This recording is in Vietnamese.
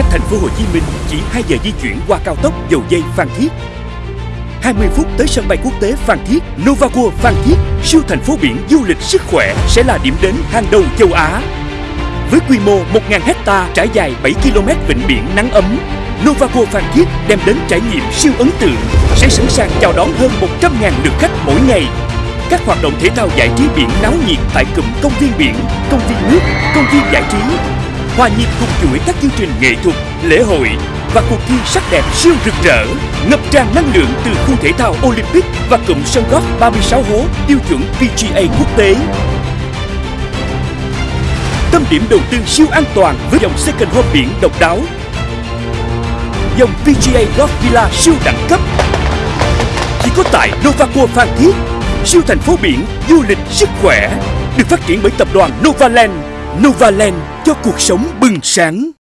cách thành phố Hồ Chí Minh chỉ 2 giờ di chuyển qua cao tốc dầu dây Phan Thiết. 20 phút tới sân bay quốc tế Phan Thiết, Nova Phan Thiết, siêu thành phố biển du lịch sức khỏe sẽ là điểm đến hàng đầu châu Á. Với quy mô 1.000 hecta trải dài 7 km vịnh biển nắng ấm, Nova Phan Thiết đem đến trải nghiệm siêu ấn tượng, sẽ sẵn sàng chào đón hơn 100.000 lượt khách mỗi ngày. Các hoạt động thể thao giải trí biển náo nhiệt tại cụm công viên biển, công viên nước, công viên giải trí, hòa nhịp cùng chuỗi các chương trình nghệ thuật, lễ hội và cuộc thi sắc đẹp siêu rực rỡ, ngập tràn năng lượng từ khu thể thao Olympic và cụm sân golf 36 hố tiêu chuẩn PGA quốc tế. Tâm điểm đầu tư siêu an toàn với dòng second home biển độc đáo. Dòng PGA Golf Villa siêu đẳng cấp. Chỉ có tại Novaco Phan Thiết, siêu thành phố biển du lịch sức khỏe được phát triển bởi tập đoàn Novaland. Novaland cho cuộc sống bừng sáng.